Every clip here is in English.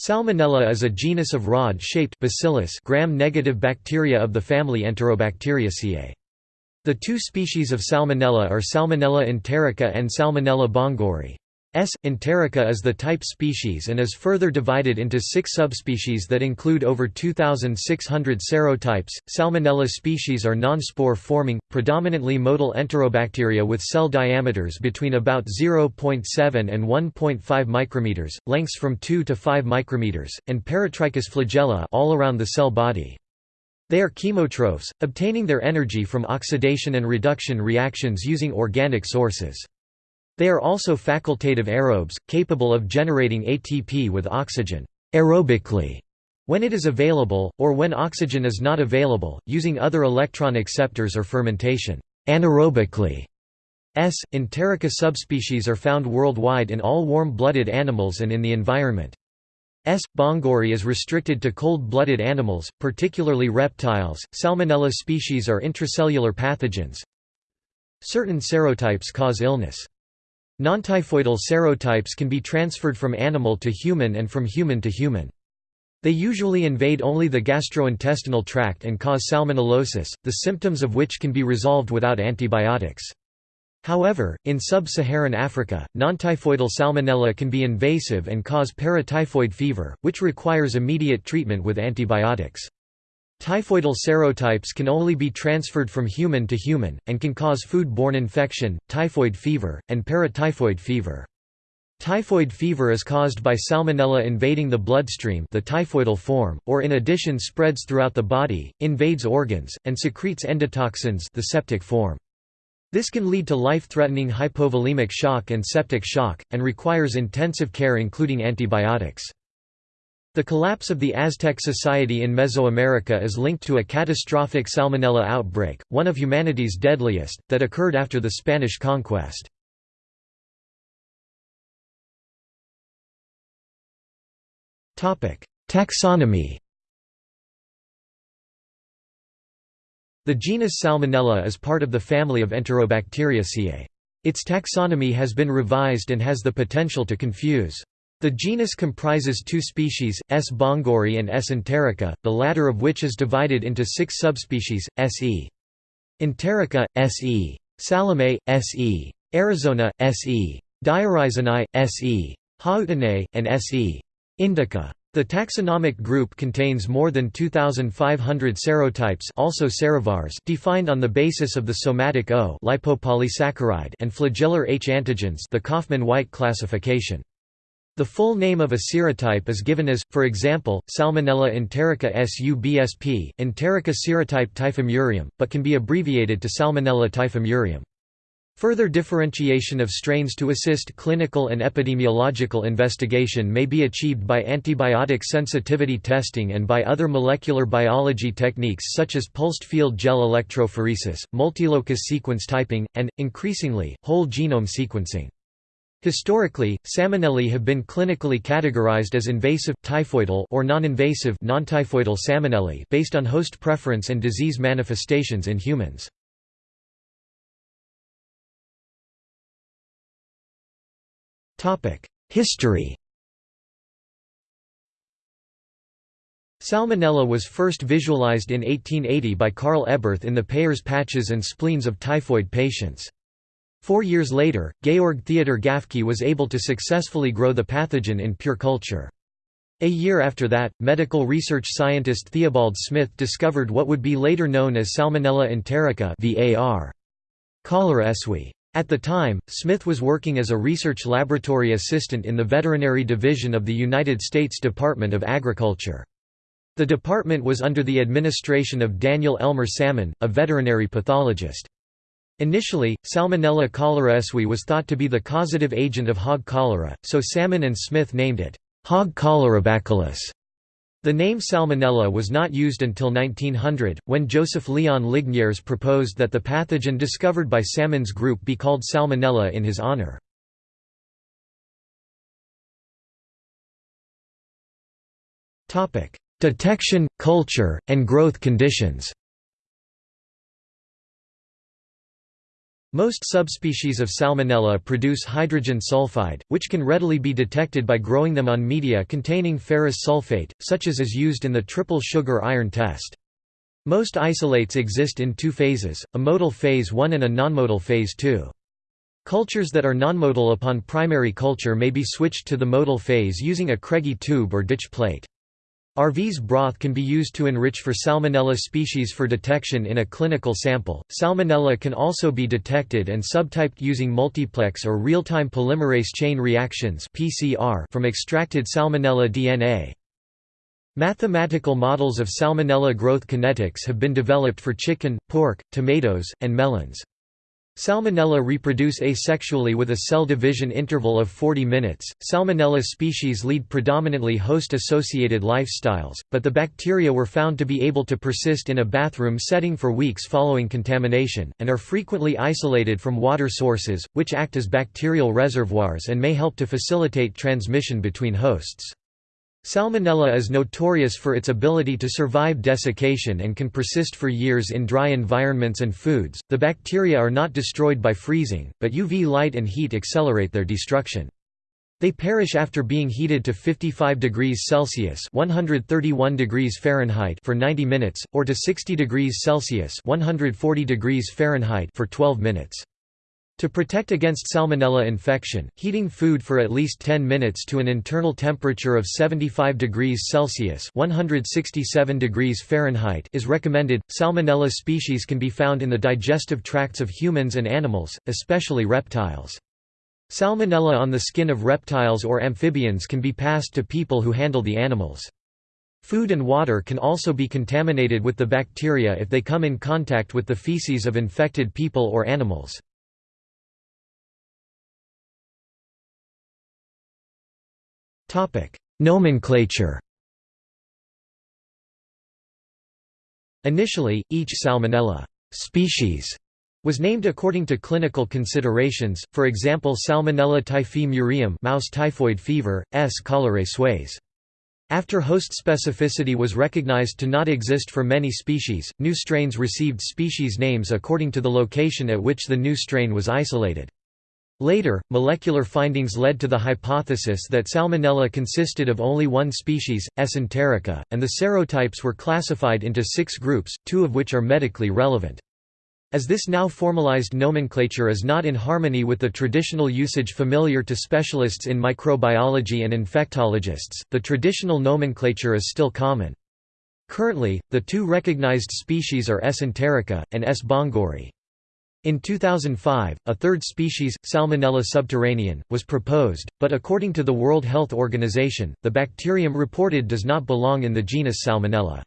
Salmonella is a genus of rod-shaped gram-negative bacteria of the family Enterobacteriaceae. The two species of Salmonella are Salmonella enterica and Salmonella bongori. S. enterica is the type species and is further divided into six subspecies that include over 2,600 serotypes. Salmonella species are non-spore forming, predominantly motile enterobacteria with cell diameters between about 0.7 and 1.5 micrometers, lengths from 2 to 5 micrometers, and paratrichous flagella all around the cell body. They are chemotrophs, obtaining their energy from oxidation and reduction reactions using organic sources. They are also facultative aerobes, capable of generating ATP with oxygen aerobically when it is available, or when oxygen is not available, using other electron acceptors or fermentation anaerobically. S. enterica subspecies are found worldwide in all warm-blooded animals and in the environment. S. bongori is restricted to cold-blooded animals, particularly reptiles. Salmonella species are intracellular pathogens. Certain serotypes cause illness. Non-typhoidal serotypes can be transferred from animal to human and from human to human. They usually invade only the gastrointestinal tract and cause salmonellosis, the symptoms of which can be resolved without antibiotics. However, in sub-Saharan Africa, non-typhoidal salmonella can be invasive and cause paratyphoid fever, which requires immediate treatment with antibiotics. Typhoidal serotypes can only be transferred from human to human, and can cause food-borne infection, typhoid fever, and paratyphoid fever. Typhoid fever is caused by salmonella invading the bloodstream the typhoidal form, or in addition spreads throughout the body, invades organs, and secretes endotoxins the septic form. This can lead to life-threatening hypovolemic shock and septic shock, and requires intensive care including antibiotics. The collapse of the Aztec society in Mesoamerica is linked to a catastrophic salmonella outbreak, one of humanity's deadliest, that occurred after the Spanish conquest. Taxonomy The genus Salmonella is part of the family of Enterobacteriaceae. Its taxonomy has been revised and has the potential to confuse. The genus comprises two species, S. bongori and S. enterica, the latter of which is divided into six subspecies, S. e. enterica, S. e. salome, S. e. arizona, S. e. diarizinae, S. e. hautinae, and S. e. indica. The taxonomic group contains more than 2,500 serotypes also serovars defined on the basis of the somatic O lipopolysaccharide and flagellar H antigens the Kaufman-White classification. The full name of a serotype is given as, for example, Salmonella enterica subsp, enterica serotype typhimurium, but can be abbreviated to Salmonella typhimurium. Further differentiation of strains to assist clinical and epidemiological investigation may be achieved by antibiotic sensitivity testing and by other molecular biology techniques such as pulsed field gel electrophoresis, multilocus sequence typing, and, increasingly, whole genome sequencing. Historically, salmonella have been clinically categorized as invasive, typhoidal or non-invasive non-typhoidal based on host preference and disease manifestations in humans. History Salmonella was first visualized in 1880 by Karl Eberth in the Peyer's patches and spleens of typhoid patients. Four years later, Georg Theodor Gafke was able to successfully grow the pathogen in pure culture. A year after that, medical research scientist Theobald Smith discovered what would be later known as Salmonella enterica var. Cholera. At the time, Smith was working as a research laboratory assistant in the Veterinary Division of the United States Department of Agriculture. The department was under the administration of Daniel Elmer Salmon, a veterinary pathologist. Initially, Salmonella choleraeswi was thought to be the causative agent of hog cholera, so Salmon and Smith named it hog cholerabacillus. The name Salmonella was not used until 1900, when Joseph Leon Ligniers proposed that the pathogen discovered by Salmon's group be called Salmonella in his honor. Detection, culture, and growth conditions Most subspecies of Salmonella produce hydrogen sulfide, which can readily be detected by growing them on media containing ferrous sulfate, such as is used in the triple sugar iron test. Most isolates exist in two phases, a modal phase 1 and a nonmotile phase 2. Cultures that are nonmotile upon primary culture may be switched to the modal phase using a Craigie tube or ditch plate. RV's broth can be used to enrich for Salmonella species for detection in a clinical sample. Salmonella can also be detected and subtyped using multiplex or real-time polymerase chain reactions (PCR) from extracted Salmonella DNA. Mathematical models of Salmonella growth kinetics have been developed for chicken, pork, tomatoes, and melons. Salmonella reproduce asexually with a cell division interval of 40 minutes. Salmonella species lead predominantly host associated lifestyles, but the bacteria were found to be able to persist in a bathroom setting for weeks following contamination, and are frequently isolated from water sources, which act as bacterial reservoirs and may help to facilitate transmission between hosts. Salmonella is notorious for its ability to survive desiccation and can persist for years in dry environments and foods. The bacteria are not destroyed by freezing, but UV light and heat accelerate their destruction. They perish after being heated to 55 degrees Celsius (131 degrees Fahrenheit) for 90 minutes or to 60 degrees Celsius (140 degrees Fahrenheit) for 12 minutes. To protect against salmonella infection, heating food for at least 10 minutes to an internal temperature of 75 degrees Celsius (167 degrees Fahrenheit) is recommended. Salmonella species can be found in the digestive tracts of humans and animals, especially reptiles. Salmonella on the skin of reptiles or amphibians can be passed to people who handle the animals. Food and water can also be contaminated with the bacteria if they come in contact with the feces of infected people or animals. Topic: Nomenclature. Initially, each Salmonella species was named according to clinical considerations, for example Salmonella typhi murium mouse typhoid fever, S. cholerae suis. After host specificity was recognized to not exist for many species, new strains received species names according to the location at which the new strain was isolated. Later, molecular findings led to the hypothesis that Salmonella consisted of only one species, S. enterica, and the serotypes were classified into six groups, two of which are medically relevant. As this now formalized nomenclature is not in harmony with the traditional usage familiar to specialists in microbiology and infectologists, the traditional nomenclature is still common. Currently, the two recognized species are S. enterica, and S. bongori. In 2005, a third species, Salmonella subterranean, was proposed, but according to the World Health Organization, the bacterium reported does not belong in the genus Salmonella.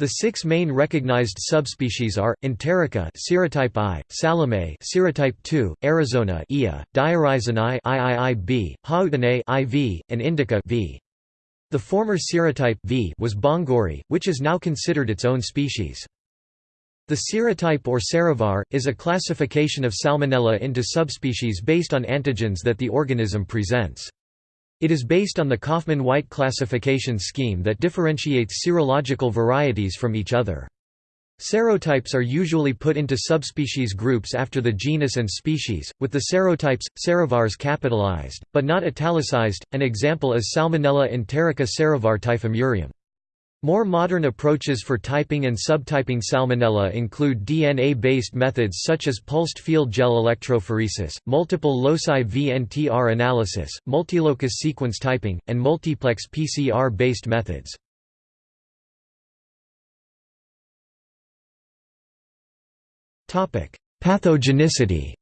The six main recognized subspecies are Enterica serotype I, Salome serotype II, Arizona Ia, Diarizinae IIIB, IV, and Indica V. The former serotype V was Bongori, which is now considered its own species. The serotype or serovar, is a classification of Salmonella into subspecies based on antigens that the organism presents. It is based on the Kaufmann-White classification scheme that differentiates serological varieties from each other. Serotypes are usually put into subspecies groups after the genus and species, with the serotypes, serovars capitalized, but not italicized. An example is Salmonella enterica serovar typhimurium. More modern approaches for typing and subtyping Salmonella include DNA-based methods such as pulsed field gel electrophoresis, multiple loci VNTR analysis, multilocus sequence typing, and multiplex PCR-based methods. Pathogenicity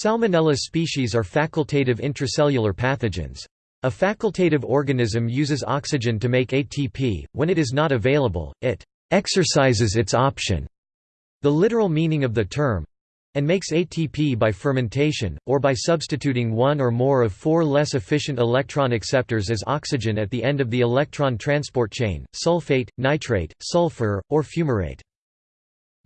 Salmonella species are facultative intracellular pathogens. A facultative organism uses oxygen to make ATP, when it is not available, it «exercises its option» the literal meaning of the term and makes ATP by fermentation, or by substituting one or more of four less efficient electron acceptors as oxygen at the end of the electron transport chain, sulfate, nitrate, sulfur, or fumarate.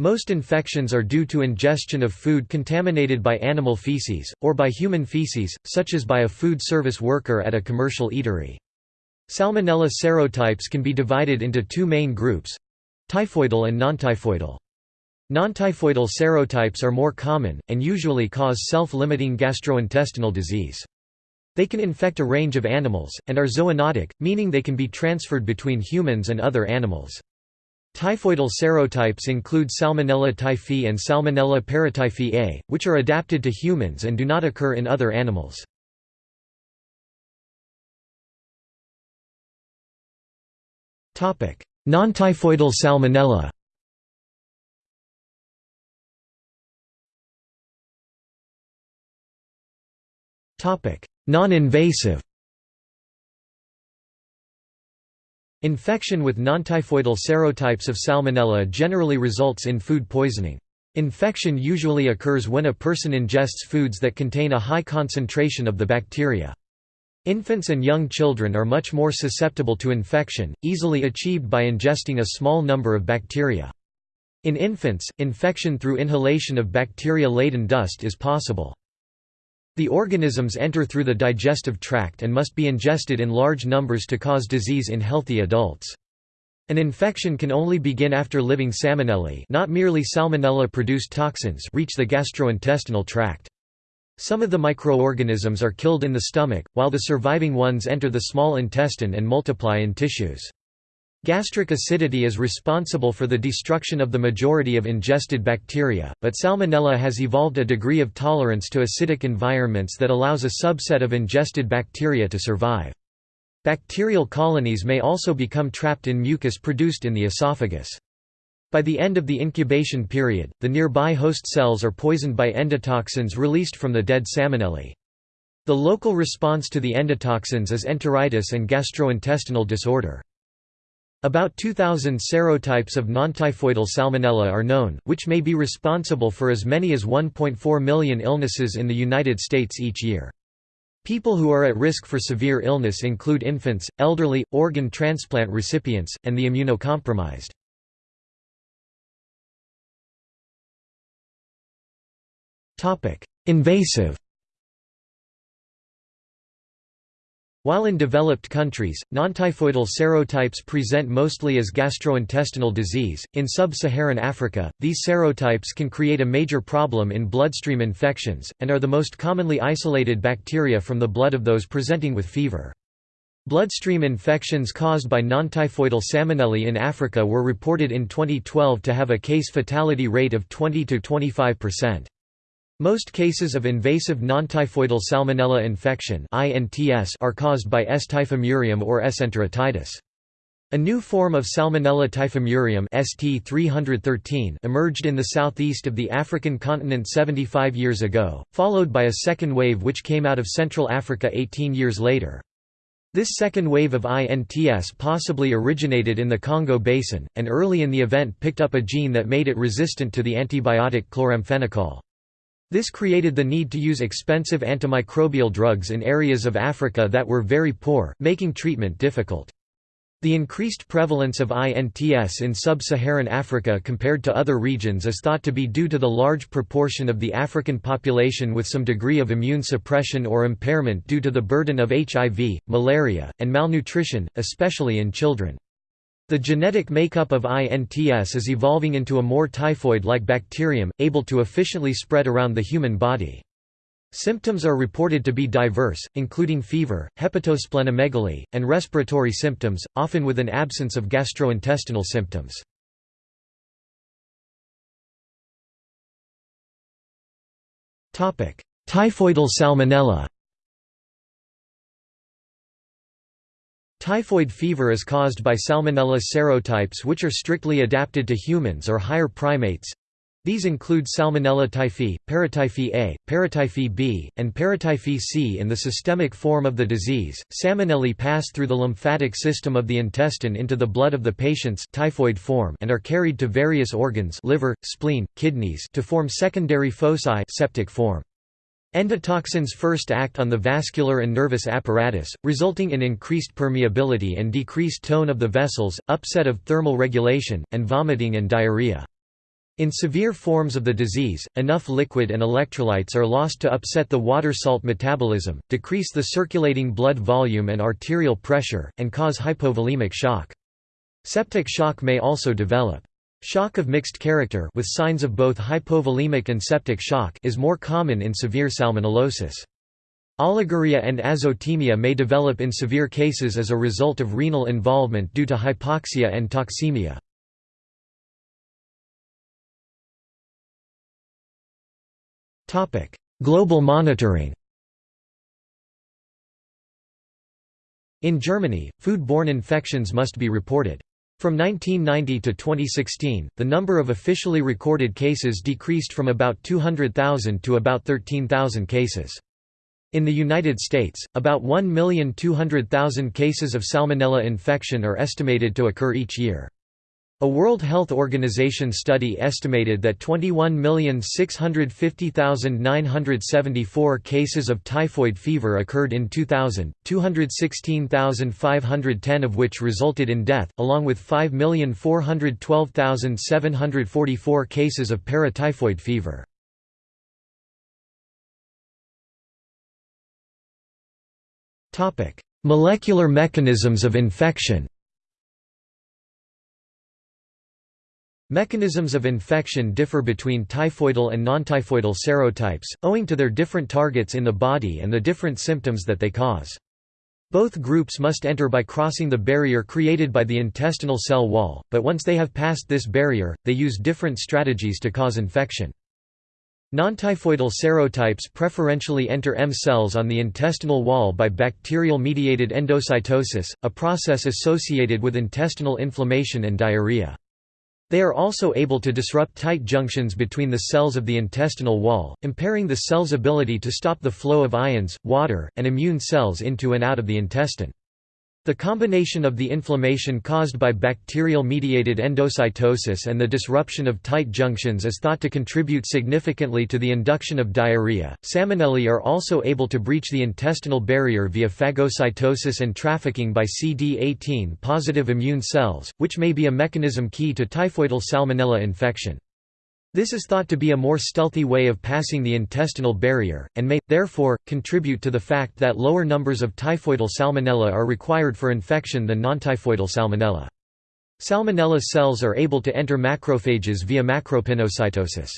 Most infections are due to ingestion of food contaminated by animal feces, or by human feces, such as by a food service worker at a commercial eatery. Salmonella serotypes can be divided into two main groups typhoidal and nontyphoidal. Non-typhoidal serotypes are more common, and usually cause self-limiting gastrointestinal disease. They can infect a range of animals, and are zoonotic, meaning they can be transferred between humans and other animals. Typhoidal serotypes include Salmonella typhi and Salmonella paratyphi A, which are adapted to humans and do not occur in other animals. Non-typhoidal salmonella Non-invasive Infection with non-typhoidal serotypes of Salmonella generally results in food poisoning. Infection usually occurs when a person ingests foods that contain a high concentration of the bacteria. Infants and young children are much more susceptible to infection, easily achieved by ingesting a small number of bacteria. In infants, infection through inhalation of bacteria-laden dust is possible. The organisms enter through the digestive tract and must be ingested in large numbers to cause disease in healthy adults. An infection can only begin after living salmonella not merely salmonella-produced toxins reach the gastrointestinal tract. Some of the microorganisms are killed in the stomach, while the surviving ones enter the small intestine and multiply in tissues. Gastric acidity is responsible for the destruction of the majority of ingested bacteria, but Salmonella has evolved a degree of tolerance to acidic environments that allows a subset of ingested bacteria to survive. Bacterial colonies may also become trapped in mucus produced in the esophagus. By the end of the incubation period, the nearby host cells are poisoned by endotoxins released from the dead salmonella. The local response to the endotoxins is enteritis and gastrointestinal disorder. About 2,000 serotypes of nontyphoidal salmonella are known, which may be responsible for as many as 1.4 million illnesses in the United States each year. People who are at risk for severe illness include infants, elderly, organ transplant recipients, and the immunocompromised. Invasive While in developed countries, nontyphoidal serotypes present mostly as gastrointestinal disease, in sub-Saharan Africa, these serotypes can create a major problem in bloodstream infections, and are the most commonly isolated bacteria from the blood of those presenting with fever. Bloodstream infections caused by nontyphoidal salmonella in Africa were reported in 2012 to have a case fatality rate of 20–25%. Most cases of invasive nontyphoidal salmonella infection are caused by S. typhimurium or S. enteritidis. A new form of Salmonella typhimurium ST 313 emerged in the southeast of the African continent 75 years ago, followed by a second wave which came out of Central Africa 18 years later. This second wave of INTS possibly originated in the Congo basin, and early in the event picked up a gene that made it resistant to the antibiotic chloramphenicol. This created the need to use expensive antimicrobial drugs in areas of Africa that were very poor, making treatment difficult. The increased prevalence of INTS in sub-Saharan Africa compared to other regions is thought to be due to the large proportion of the African population with some degree of immune suppression or impairment due to the burden of HIV, malaria, and malnutrition, especially in children. The genetic makeup of INTS is evolving into a more typhoid-like bacterium, able to efficiently spread around the human body. Symptoms are reported to be diverse, including fever, hepatosplenomegaly, and respiratory symptoms, often with an absence of gastrointestinal symptoms. Typhoidal salmonella Typhoid fever is caused by Salmonella serotypes which are strictly adapted to humans or higher primates. These include Salmonella typhi, Paratyphi A, Paratyphi B, and Paratyphi C. In the systemic form of the disease, salmonella pass through the lymphatic system of the intestine into the blood of the patients typhoid form and are carried to various organs liver, spleen, kidneys to form secondary foci septic form. Endotoxins first act on the vascular and nervous apparatus, resulting in increased permeability and decreased tone of the vessels, upset of thermal regulation, and vomiting and diarrhea. In severe forms of the disease, enough liquid and electrolytes are lost to upset the water-salt metabolism, decrease the circulating blood volume and arterial pressure, and cause hypovolemic shock. Septic shock may also develop. Shock of mixed character with signs of both hypovolemic and septic shock is more common in severe salmonellosis. Oliguria and azotemia may develop in severe cases as a result of renal involvement due to hypoxia and toxemia. Global monitoring In Germany, food-borne infections must be reported. From 1990 to 2016, the number of officially recorded cases decreased from about 200,000 to about 13,000 cases. In the United States, about 1,200,000 cases of Salmonella infection are estimated to occur each year. A World Health Organization study estimated that 21,650,974 cases of typhoid fever occurred in 2000, 216,510 of which resulted in death, along with 5,412,744 cases of paratyphoid fever. Molecular mechanisms of infection Mechanisms of infection differ between typhoidal and non-typhoidal serotypes, owing to their different targets in the body and the different symptoms that they cause. Both groups must enter by crossing the barrier created by the intestinal cell wall, but once they have passed this barrier, they use different strategies to cause infection. Non-typhoidal serotypes preferentially enter M cells on the intestinal wall by bacterial-mediated endocytosis, a process associated with intestinal inflammation and diarrhea. They are also able to disrupt tight junctions between the cells of the intestinal wall, impairing the cell's ability to stop the flow of ions, water, and immune cells into and out of the intestine. The combination of the inflammation caused by bacterial-mediated endocytosis and the disruption of tight junctions is thought to contribute significantly to the induction of diarrhea. Salmonella are also able to breach the intestinal barrier via phagocytosis and trafficking by CD18 positive immune cells, which may be a mechanism key to typhoidal salmonella infection. This is thought to be a more stealthy way of passing the intestinal barrier, and may, therefore, contribute to the fact that lower numbers of typhoidal salmonella are required for infection than non-typhoidal salmonella. Salmonella cells are able to enter macrophages via macropinocytosis.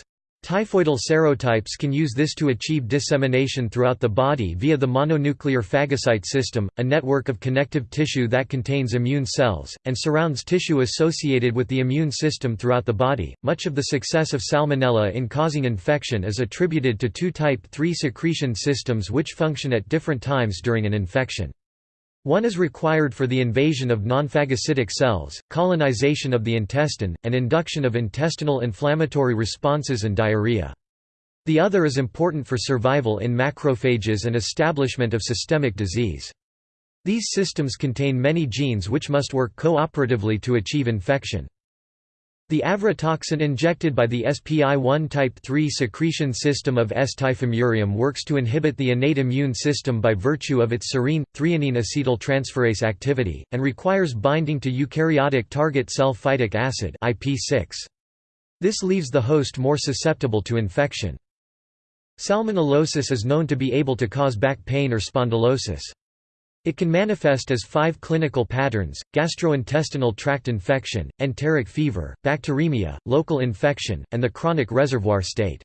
Typhoidal serotypes can use this to achieve dissemination throughout the body via the mononuclear phagocyte system, a network of connective tissue that contains immune cells, and surrounds tissue associated with the immune system throughout the body. Much of the success of Salmonella in causing infection is attributed to two type 3 secretion systems which function at different times during an infection. One is required for the invasion of nonphagocytic cells, colonization of the intestine, and induction of intestinal inflammatory responses and diarrhea. The other is important for survival in macrophages and establishment of systemic disease. These systems contain many genes which must work cooperatively to achieve infection. The avratoxin injected by the SPI1 type 3 secretion system of S-typhimurium works to inhibit the innate immune system by virtue of its serine, threonine acetyltransferase activity, and requires binding to eukaryotic target cell phytic acid IP6. This leaves the host more susceptible to infection. Salmonellosis is known to be able to cause back pain or spondylosis. It can manifest as five clinical patterns, gastrointestinal tract infection, enteric fever, bacteremia, local infection, and the chronic reservoir state.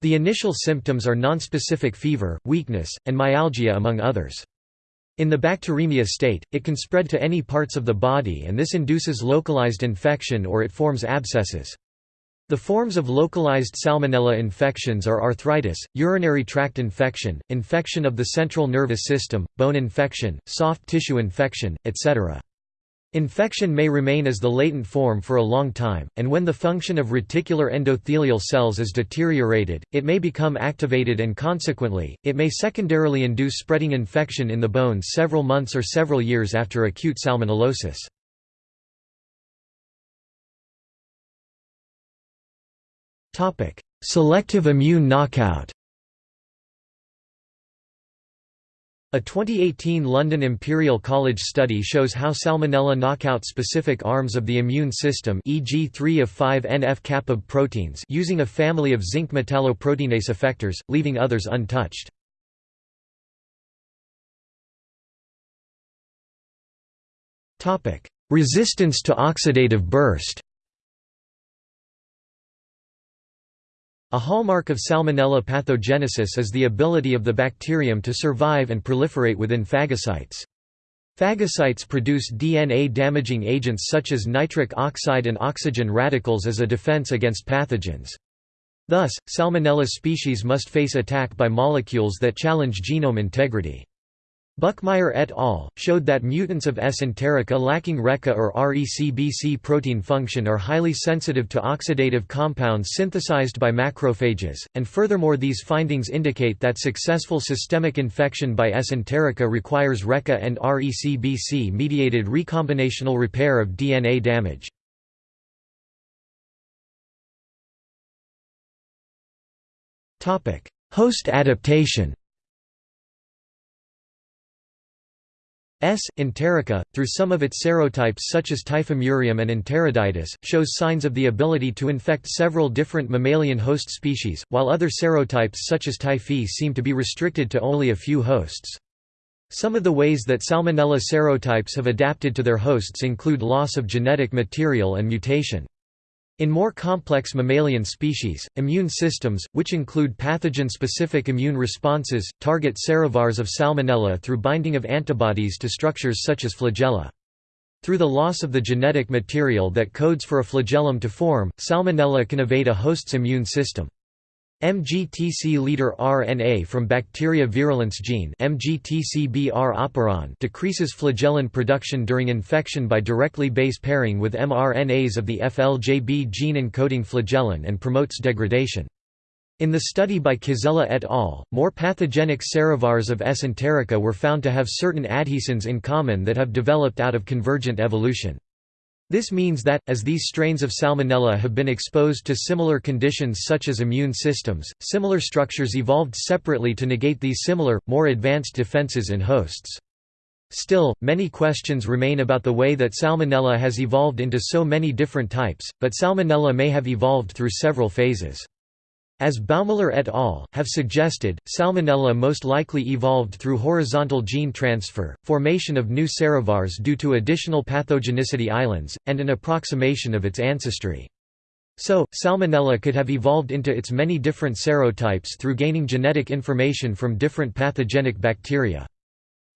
The initial symptoms are nonspecific fever, weakness, and myalgia among others. In the bacteremia state, it can spread to any parts of the body and this induces localized infection or it forms abscesses. The forms of localized salmonella infections are arthritis, urinary tract infection, infection of the central nervous system, bone infection, soft tissue infection, etc. Infection may remain as the latent form for a long time, and when the function of reticular endothelial cells is deteriorated, it may become activated and consequently, it may secondarily induce spreading infection in the bones several months or several years after acute salmonellosis. Topic: Selective immune knockout. A 2018 London Imperial College study shows how Salmonella knockout specific arms of the immune system e.g. 3 of 5 NF-kappa proteins using a family of zinc metalloproteinase effectors, leaving others untouched. Resistance to oxidative burst A hallmark of Salmonella pathogenesis is the ability of the bacterium to survive and proliferate within phagocytes. Phagocytes produce DNA-damaging agents such as nitric oxide and oxygen radicals as a defense against pathogens. Thus, Salmonella species must face attack by molecules that challenge genome integrity. Buckmeyer et al. showed that mutants of S. enterica lacking RECA or RECBC protein function are highly sensitive to oxidative compounds synthesized by macrophages, and furthermore these findings indicate that successful systemic infection by S. enterica requires RECA and RECBC-mediated recombinational repair of DNA damage. Host adaptation S. enterica, through some of its serotypes such as typhimurium and enteriditis, shows signs of the ability to infect several different mammalian host species, while other serotypes such as typhi seem to be restricted to only a few hosts. Some of the ways that Salmonella serotypes have adapted to their hosts include loss of genetic material and mutation. In more complex mammalian species, immune systems, which include pathogen-specific immune responses, target serovars of Salmonella through binding of antibodies to structures such as flagella. Through the loss of the genetic material that codes for a flagellum to form, Salmonella can evade a host's immune system. MGTC leader RNA from bacteria virulence gene decreases flagellin production during infection by directly base pairing with mRNAs of the FLJB gene encoding flagellin and promotes degradation. In the study by Kizella et al., more pathogenic serovars of S. enterica were found to have certain adhesins in common that have developed out of convergent evolution. This means that, as these strains of Salmonella have been exposed to similar conditions such as immune systems, similar structures evolved separately to negate these similar, more advanced defenses in hosts. Still, many questions remain about the way that Salmonella has evolved into so many different types, but Salmonella may have evolved through several phases. As Baumiller et al. have suggested, Salmonella most likely evolved through horizontal gene transfer, formation of new serovars due to additional pathogenicity islands, and an approximation of its ancestry. So, Salmonella could have evolved into its many different serotypes through gaining genetic information from different pathogenic bacteria.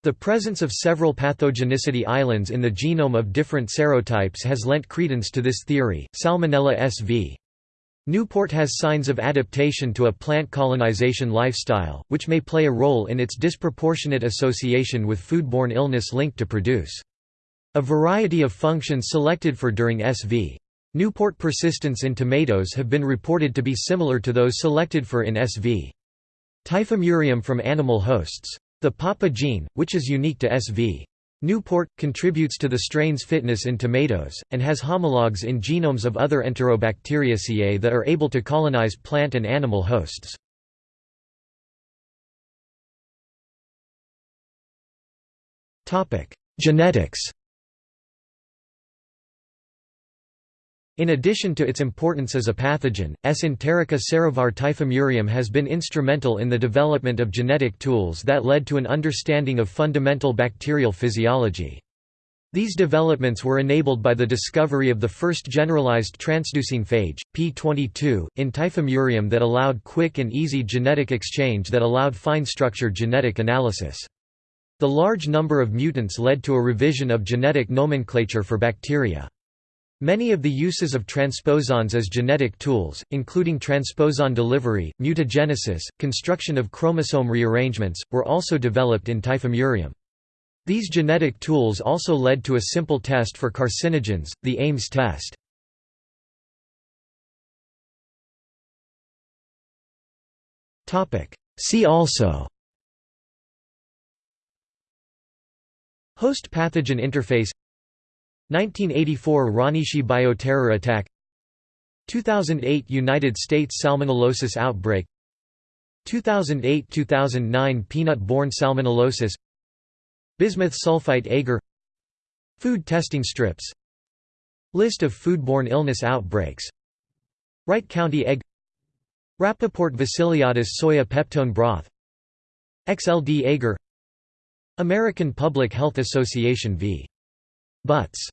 The presence of several pathogenicity islands in the genome of different serotypes has lent credence to this theory. Salmonella SV Newport has signs of adaptation to a plant colonization lifestyle, which may play a role in its disproportionate association with foodborne illness linked to produce. A variety of functions selected for during SV. Newport persistence in tomatoes have been reported to be similar to those selected for in SV. Typhimurium from animal hosts. The PAPA gene, which is unique to SV. Newport, contributes to the strain's fitness in tomatoes, and has homologs in genomes of other Enterobacteriaceae that are able to colonize plant and animal hosts. Genetics In addition to its importance as a pathogen, S. enterica serovar typhimurium has been instrumental in the development of genetic tools that led to an understanding of fundamental bacterial physiology. These developments were enabled by the discovery of the first generalized transducing phage, P22, in typhimurium that allowed quick and easy genetic exchange that allowed fine-structured genetic analysis. The large number of mutants led to a revision of genetic nomenclature for bacteria. Many of the uses of transposons as genetic tools, including transposon delivery, mutagenesis, construction of chromosome rearrangements, were also developed in typhimurium. These genetic tools also led to a simple test for carcinogens, the Ames test. See also Host pathogen interface 1984 Ranishi bioterror attack. 2008 United States salmonellosis outbreak. 2008–2009 peanut-borne salmonellosis. Bismuth sulfite agar. Food testing strips. List of foodborne illness outbreaks. Wright County egg. Rappaport Vasiliadis soya peptone broth. XLD agar. American Public Health Association v. Butts